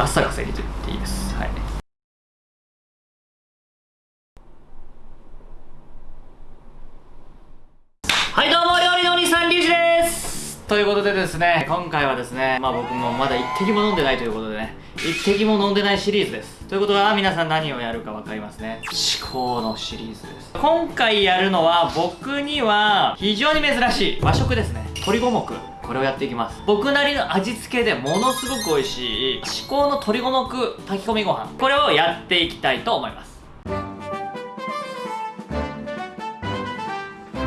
ガッサガサ入れてっていいです。はい。はいどうも料理のお兄さんリュウジです。ということでですね今回はですねまあ僕もまだ一滴も飲んでないということでね一滴も飲んでないシリーズです。ということは皆さん何をやるか分かりますね。思考のシリーズです。今回やるのは僕には非常に珍しい和食ですね。鶏五目これをやっていきます。僕なりの味付けでものすごく美味しい至高の鶏五目炊き込みご飯これをやっていきたいと思います。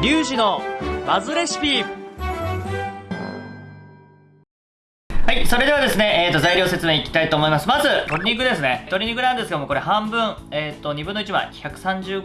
リュウジのバズレシピ。はい、それではですね、と、材料説明いきたいと思います。まず、鶏肉ですね。鶏肉なんですけども、これ半分、えっ、ー、と、2分の1枚、130g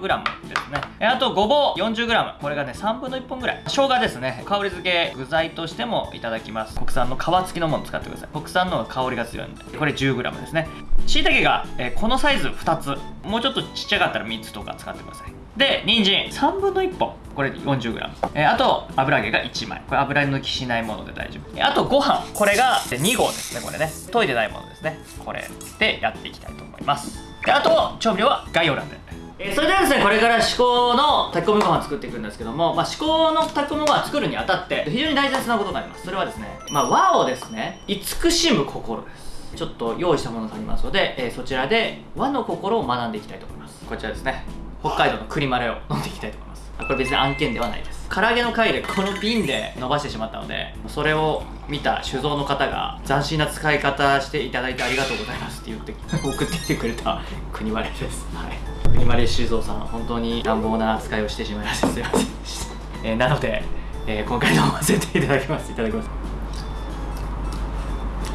ですね。えあと、ごぼう 40g。これがね、3分の1本ぐらい。生姜ですね。香り付け、具材としてもいただきます。国産の皮付きのもの使ってください。国産の香りが強いんで。これ 10g ですね。椎茸が、えー、このサイズ2つ。もうちょっとちっちゃかったら3つとか使ってください。で人参。3分の1本。これ 40g、えー、あと油揚げが1枚。これ油抜きしないもので大丈夫。あとご飯。これが2合ですねこれね。研いでないものですね。これでやっていきたいと思います。であと調味料は概要欄で。えー、それではですねこれから至高の炊き込みご飯作っていくんですけども、まあ、至高の炊き込みご飯作るにあたって非常に大切なことがあります。それはですね、まあ、和をですね慈しむ心です。ちょっと用意したものがありますので、えー、そちらで和の心を学んでいきたいと思います。こちらですね北海道の栗マレを飲んでいきたいと思います。これ別に案件ではないです。唐揚げの回でこの瓶で伸ばしてしまったのでそれを見た酒造の方が斬新な使い方していただいてありがとうございますって言って送ってきてくれた国マレです。はい。国マレ酒造さん本当に乱暴な扱いをしてしまいましてすいません。でした、えー、なので、えー、今回飲ませていただきます。いただきます。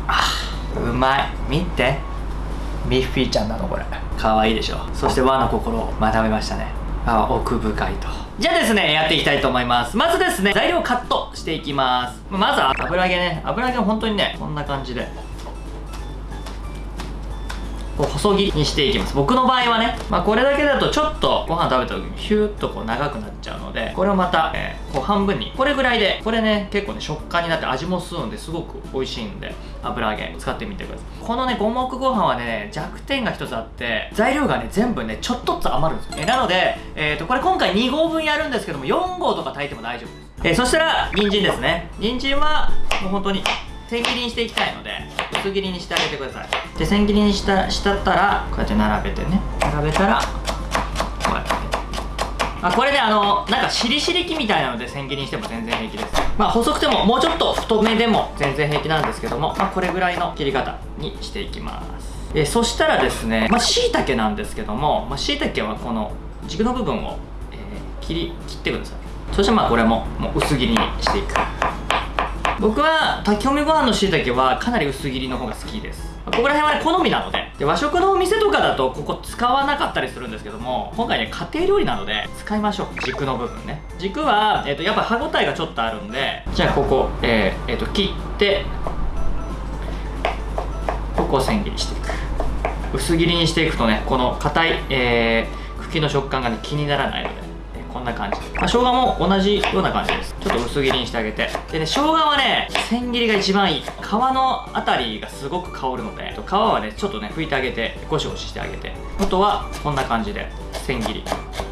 あうまい。見て。ミッフィーちゃんなのこれ。可愛いでしょ。そして和の心を学べましたね。あ奥深いと。じゃあですねやっていきたいと思います。まずですね材料カットしていきます。まずは油揚げね。油揚げ本当にねこんな感じで。こう細切りにしていきます。僕の場合はね、まあ、これだけだとちょっとご飯食べた時にヒューッとこう長くなっちゃうのでこれをまた、えー、こう半分にこれぐらいでこれね結構ね食感になって味も吸うんですごく美味しいんで油揚げ使ってみてください。このね五目ご飯はね弱点が一つあって材料がね全部ねちょっとずつ余るんですよ、えー、なので、えーと、これ今回2合分やるんですけども4合とか炊いても大丈夫です、えー、そしたら人参ですね。人参はもう本当に千切りにしていきたいので薄切りにしてあげてください。で千切りにしたしたったらこうやって並べてね。並べたらこうやってあこれねあのなんかしりしり器みたいなので千切りにしても全然平気です。まあ細くてももうちょっと太めでも全然平気なんですけども、まあ、これぐらいの切り方にしていきます。えそしたらですねまあ椎茸なんですけどもまあ、椎茸はこの軸の部分を、えー、切り切ってください。そしてまあこれももう薄切りにしていく。僕は炊き込みご飯のしいたけはかなり薄切りの方が好きです。ここら辺はね好みなので。で和食のお店とかだとここ使わなかったりするんですけども今回ね家庭料理なので使いましょう。軸の部分ね。軸は、えーと、やっぱ歯ごたえがちょっとあるんでじゃあここ、えーえーと切ってここを千切りしていく。薄切りにしていくとねこの硬い、えー、茎の食感が、ね、気にならないのこんな感じ、まあ、生姜も同じような感じです。ちょっと薄切りにしてあげて。でね生姜はね千切りが一番いい。皮のあたりがすごく香るので。皮はねちょっとね拭いてあげてゴシゴシしてあげて。あとはこんな感じで。千切り。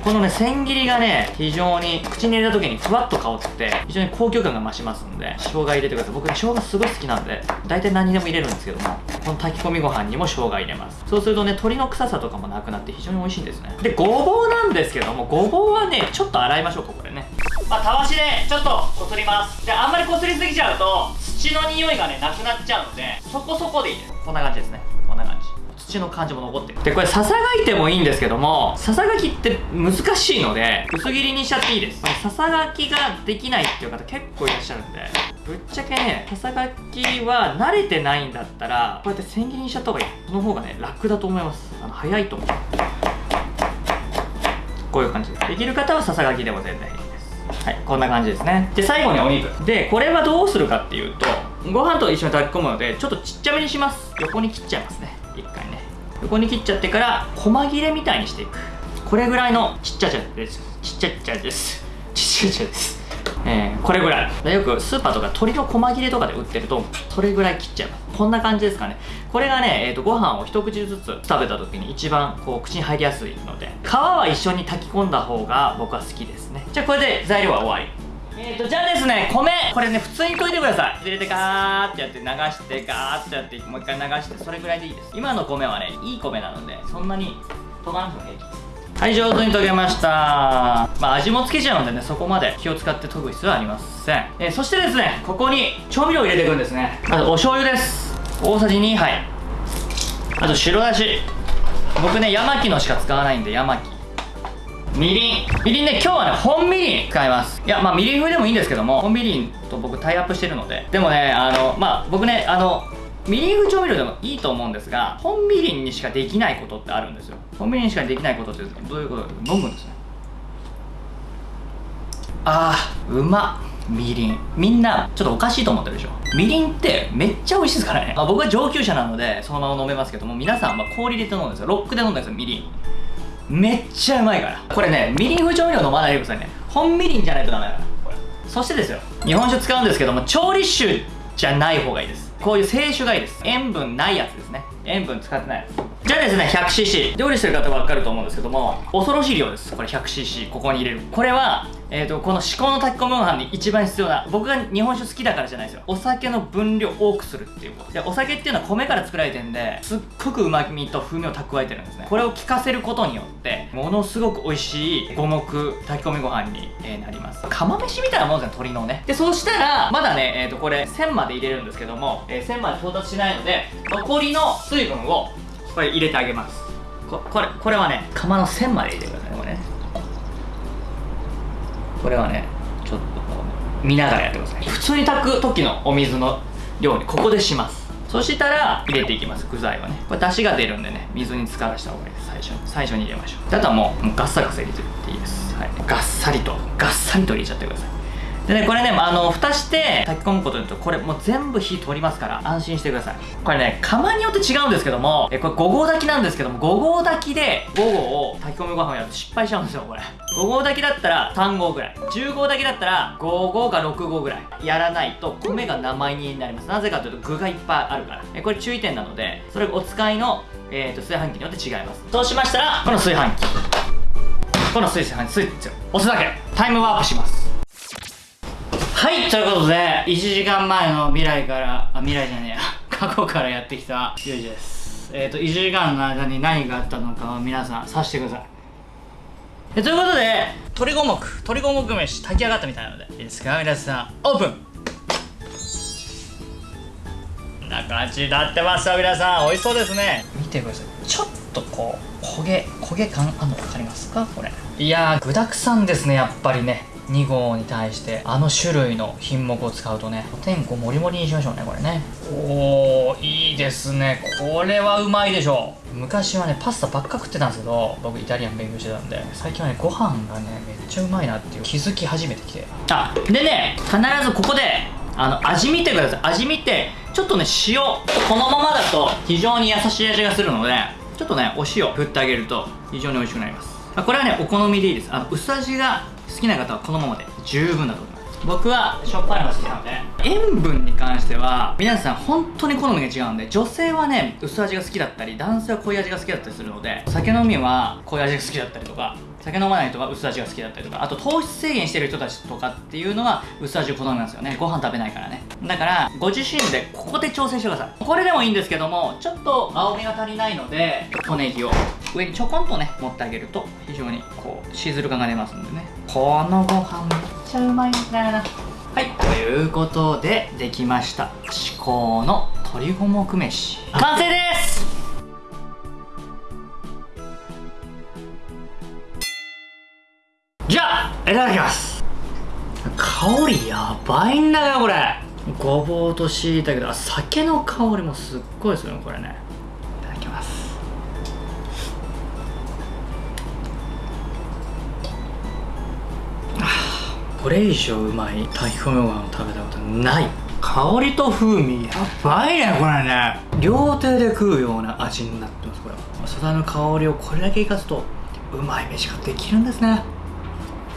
このね千切りがね非常に口に入れた時にふわっと香って非常に高級感が増しますんで生姜入れてください。僕ね生姜すごい好きなんで大体何にでも入れるんですけども。この炊き込みご飯にも生姜入れます。そうするとね鶏の臭さとかもなくなって非常に美味しいんですね。でごぼうなんですけどもごぼうはねちょっと洗いましょうここでね。まあたわしでちょっとこすります。であんまりこすりすぎちゃうと土の匂いがねなくなっちゃうのでそこそこでいいです。こんな感じですね。こんな感じ。土の感じも残ってる。でこれささがいてもいいんですけどもささがきって難しいので薄切りにしちゃっていいです。ささがきができないっていう方結構いらっしゃるんでぶっちゃけねささがきは慣れてないんだったらこうやって千切りにしちゃった方がいいその方がね楽だと思います。あの早いと思う。こういう感じです。できる方はささがきでも全然いいです。はいこんな感じですね。で最後にお肉。でこれはどうするかっていうとご飯と一緒に炊き込むのでちょっとちっちゃめにします。横に切っちゃいますね。一回ね。横に切っちゃってから細切れみたいにしていく。これぐらいのちっちゃちゃです。ちっちゃちゃです。ちっちゃちゃです。えー、これぐらい。よくスーパーとか鶏の細切れとかで売ってるとそれぐらい切っちゃいますこんな感じですかね。これがね、えーと、ご飯を一口ずつ食べた時に一番こう口に入りやすいので皮は一緒に炊き込んだ方が僕は好きですね。じゃあこれで材料は終わり。えーとじゃあですね米。これね普通に溶いてください。入れてガーってやって流してガーってやってもう一回流してそれぐらいでいいです。今の米はねいい米なのでそんなに溶かなくても平気です。はい上手に溶けました。まあ味もつけちゃうんでねそこまで気を使って研ぐ必要はありません、え、そしてですねここに調味料を入れていくんですね。まずお醤油です。大さじ2杯。あと白だし。僕ねヤマキのしか使わないんでヤマキ。みりん。みりんね今日はね本みりん使います。いやまあみりん風でもいいんですけども本みりんと僕タイアップしてるので。でもねあのまあ僕ねあのみりん風調味料でもいいと思うんですが本みりんにしかできないことってあるんですよ。本みりんにしかできないことってどういうこと？か飲むんですね。あーうまみりん。みんなちょっとおかしいと思ってるでしょ。みりんってめっちゃ美味しいですからね、まあ、僕は上級者なのでそのまま飲めますけども皆さんは氷入れて飲むんですよ。ロックで飲んだんですよみりん。めっちゃうまいから。これねみりん風調味料飲まないでくださいね。本みりんじゃないとダメだからそしてですよ。日本酒使うんですけども調理酒じゃない方がいいです。こういう清酒がいいです。塩分ないやつですね。塩分使ってないやつ。じゃあですね 100cc 料理してる方分かると思うんですけども恐ろしい量です。これ 100cc ここに入れる。これはえーと、この至高の炊き込みご飯に一番必要な僕が日本酒好きだからじゃないですよ。お酒の分量多くするっていうこと。でお酒っていうのは米から作られてるんですっごくうまみと風味を蓄えてるんですね。これを効かせることによってものすごく美味しい五目炊き込みご飯に、え、なります。釜飯みたいなもんですね鶏のね。でそうしたらまだねえっ、ー、とこれ1000まで入れるんですけども、えー、1000まで到達しないので残りの水分をこれ入れてあげます。ここれこれはね釜の線まで入れてください。これねこれはねちょっと見ながらやってください。普通に炊く時のお水の量にここでします。そしたら入れていきます。具材はね。これ出汁が出るんでね水に浸からした方がいいです。最初に。最初に入れましょう。あとはもうもうガッサガサ入れてっていいです、はい、ガッサリとガッサリと入れちゃってください。でねこれねあの蓋して炊き込むことによってこれもう全部火通りますから安心してください。これね釜によって違うんですけどもえこれ5合炊きなんですけども5合炊きで5合を炊き込みご飯をやると失敗しちゃうんですよこれ。5合炊きだったら3合ぐらい。10合炊きだったら5合か6合ぐらい。やらないと米が生煮になります。なぜかというと具がいっぱいあるから。えこれ注意点なのでそれお使いの、えーと、炊飯器によって違います。そうしましたらこの炊飯器。この炊飯器スイッチを押すだけ。タイムワープします。はいということで1時間前の未来からあ未来じゃねえや。過去からやってきたゆうじです。えっ、ー、と1時間の間に何があったのかを皆さん察してください。えということで鶏五目鶏五目飯炊き上がったみたいなのでいいですか？皆さんオープン。こんな感じになってますよ皆さん。美味しそうですね。見てください。ちょっとこう焦げ焦げ感あんの分かりますか？これ。いやー具だくさんですねやっぱりね。2号に対してあの種類の品目を使うとねおてんこもりもりにしましょうねこれね。おーいいですね。これはうまいでしょう。昔はねパスタばっか食ってたんですけど僕イタリアン勉強してたんで最近はねご飯がねめっちゃうまいなっていう気づき始めてきて。あでね必ずここであの味見てください。味見てちょっとね塩このままだと非常に優しい味がするのでちょっとねお塩振ってあげると非常に美味しくなります。これはねお好みでいいです。あの薄味が好きな方はこのままで十分だと思います。僕はしょっぱいのが好きなので塩分に関しては皆さん本当に好みが違うんで女性はね薄味が好きだったり男性は濃い味が好きだったりするので酒飲みは濃い味が好きだったりとか酒飲まない人は薄味が好きだったりとかあと糖質制限してる人たちとかっていうのは薄味を好みますよね。ご飯食べないからね。だからご自身でここで調整してください。これでもいいんですけどもちょっと青みが足りないので小ネギを上にちょこんとね持ってあげると非常にこうシーズル感が出ますんでね。このご飯めっちゃうまいんだよな。はい。ということでできました。至高の鶏五目飯。完成です！じゃあいただきます。香りやばいんだよこれ。ごぼうとしいたけど酒の香りもすっごいですよねこれね。これ以上うまい炊き込みご飯を食べたことない。香りと風味。やばいねこれね。両手で食うような味になってますこれ。素材の香りをこれだけ生かすとうまい飯ができるんですね。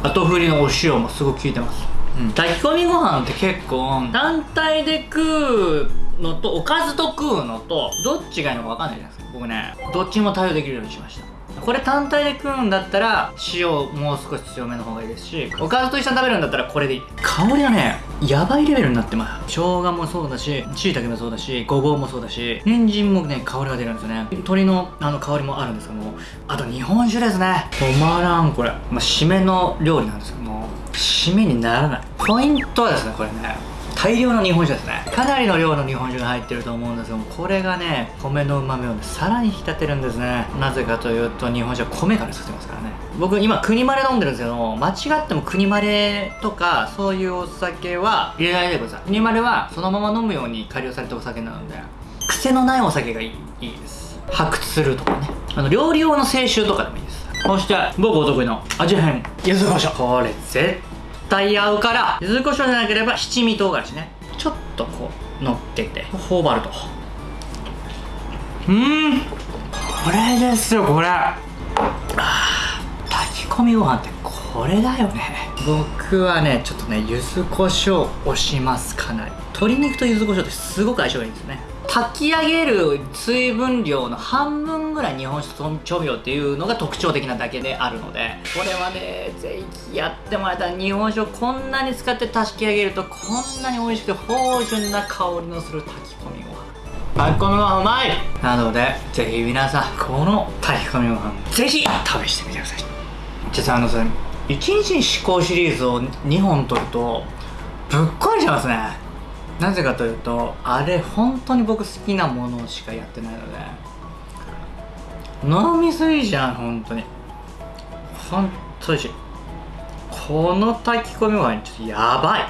後振りのお塩もすごく効いてます。うん、炊き込みご飯って結構単体で食うのとおかずと食うのとどっちがいいのか分かんないじゃないですか僕ね。どっちも対応できるようにしましたこれ単体で食うんだったら塩もう少し強めの方がいいですしおかずと一緒に食べるんだったらこれでいい。香りがねやばいレベルになってます。生姜もそうだし椎茸もそうだしごぼうもそうだし人参もね香りが出るんですよね。鶏のあの香りもあるんですけどもあと日本酒ですね。止まらんこれ、まあ、締めの料理なんですけども締めにならない。ポイントはですねこれね。大量の日本酒ですね。かなりの量の日本酒が入ってると思うんですけどもこれがね米のうまみをねさらに引き立てるんですね。なぜかというと日本酒は米から作ってますからね。僕今国まれ飲んでるんですけども間違っても国まれとかそういうお酒は入れないでください。国まれはそのまま飲むように改良されたお酒なので癖のないお酒がいいいいです。発掘するとかね。あの料理用の清酒とかでもいいです。そして僕お得意の味変柚子胡椒。これ絶対合うから柚子胡椒じゃなければ七味唐辛子ね。ちょっとこう乗っけて。頬張ると。うん。これですよこれ。炊き込みご飯ってこれだよね。僕はねちょっとね柚子胡椒押しますかなり。鶏肉と柚子胡椒ってすごく相性がいいんですね炊き上げる水分量の半分ぐらい日本酒と調味料っていうのが特徴的なだけであるのでこれはねぜひやってもらえたら日本酒をこんなに使って炊き上げるとこんなに美味しく芳醇な香りのする炊き込みご飯炊き込みご飯うまいなのでぜひ皆さんこの炊き込みご飯ぜひ試してみてください。実はあのさ1日に試行シリーズを2本取るとぶっ壊れちゃいますね。なぜかというとあれ本当に僕好きなものしかやってないので飲みすぎじゃん本当に。本当にしい。この炊き込みご飯ちょっとやばい。